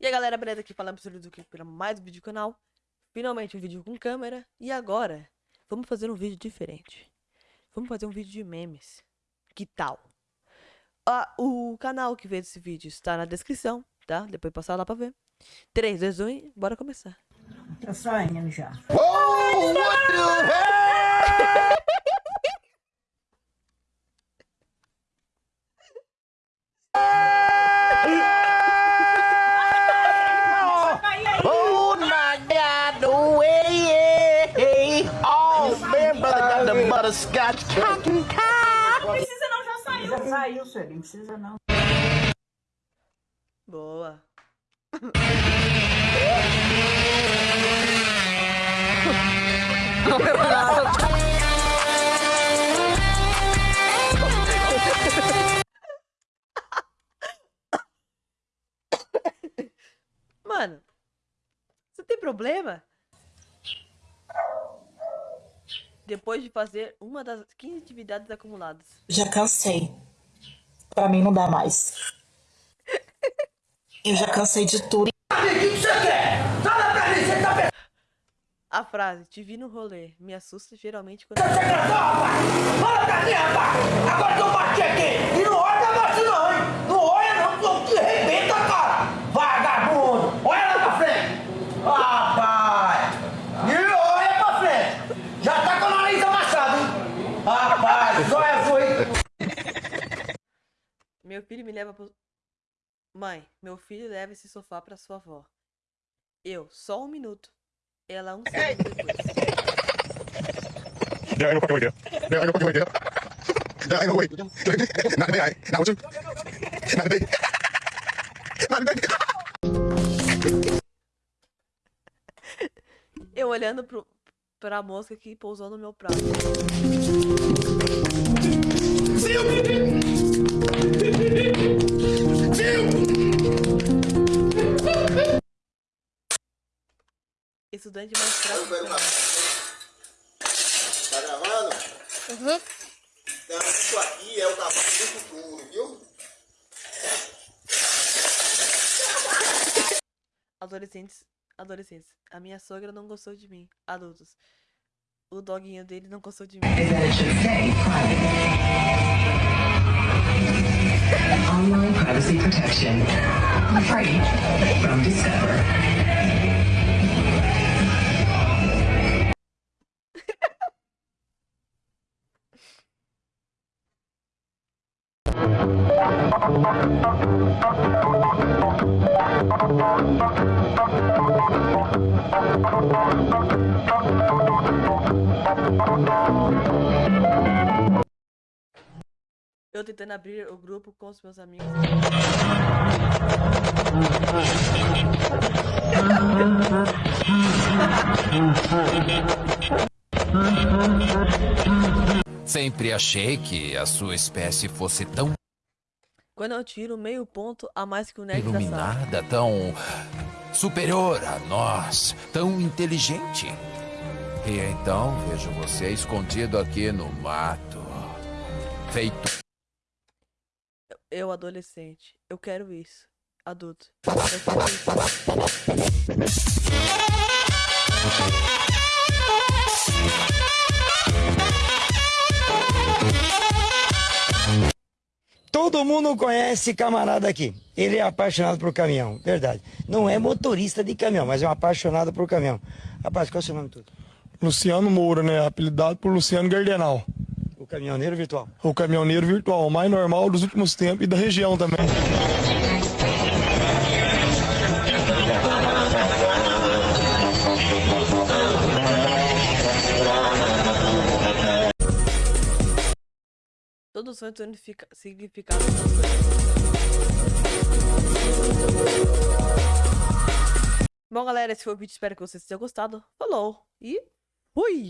E aí galera, beleza? Aqui falando sobre do que para mais um vídeo do canal. Finalmente um vídeo com câmera. E agora, vamos fazer um vídeo diferente. Vamos fazer um vídeo de memes. Que tal? Ah, o canal que fez esse vídeo está na descrição, tá? Depois passar lá pra ver. 3, 2, 1 bora começar. Tá saindo já. Oh, what the hell? Oh my God, the way, oh man, brother got the butterscotch cotton tie. Precisa não, já saiu. Já saiu, senhor. Não precisa não. Boa. Mano, você tem problema? Depois de fazer uma das 15 atividades acumuladas. Já cansei. Pra mim não dá mais. Eu já cansei de tudo. A frase, te vi no rolê, me assusta geralmente quando. Fala pra mim, rapaz! Agora que eu bati aqui! E não olha negócio não, hein? Não olha não, que eu te arrebenta, cara! Vagabundo! Olha lá pra frente! Rapaz! E olha pra frente! Já tá com o nariz amassado, hein? Rapaz, olha foi! Filho me leva pro. Mãe, meu filho leva esse sofá pra sua avó. Eu, só um minuto. Ela um segundo depois. Yeah, I know fucking idea. Yeah, I know fucking idea. Yeah, I know way. Not today, I. Not with you. Not today. Not today. Eu olhando pro, pra mosca que pousou no meu prato. Estudante mais fraco. Tá gravando? Uhum. Então, isso aqui é o cavalo do futuro, viu? Adolescentes. Adolescentes. A minha sogra não gostou de mim. Adultos. O doguinho dele não gostou de mim. Online privacy protection. Free from Discover. Eu tentando abrir o grupo com os meus amigos. Sempre achei que a sua espécie fosse tão Quando eu tiro meio ponto a mais que o nerd sala. iluminada, tão superior a nós, tão inteligente. E então vejo você escondido aqui no mato, feito Eu, adolescente. Eu quero isso. Adulto. Eu quero isso. Todo mundo conhece camarada aqui. Ele é apaixonado por caminhão, verdade. Não é motorista de caminhão, mas é um apaixonado por caminhão. Rapaz, qual é o seu nome tudo? Luciano Moura, né? Apelidado por Luciano Gardenal. O caminhoneiro virtual. O caminhoneiro virtual, o mais normal dos últimos tempos e da região também. Todos sonhos têm significa- significado das. Bom, galera, esse foi o vídeo. Espero que vocês tenham gostado. Falou e fui!